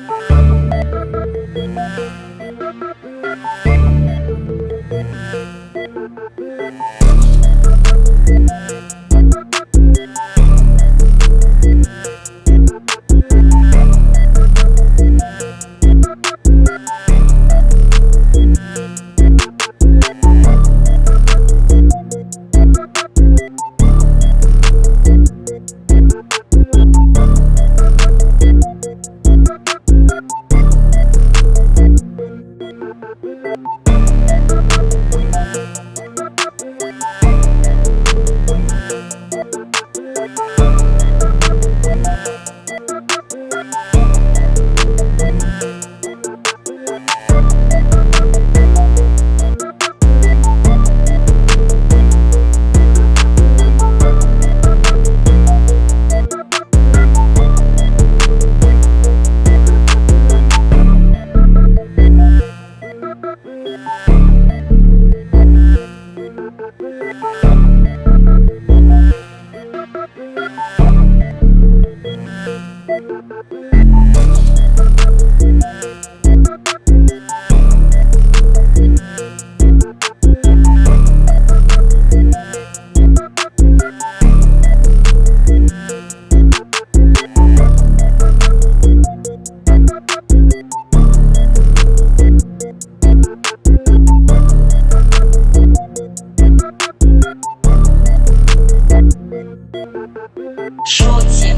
Bye. Short tip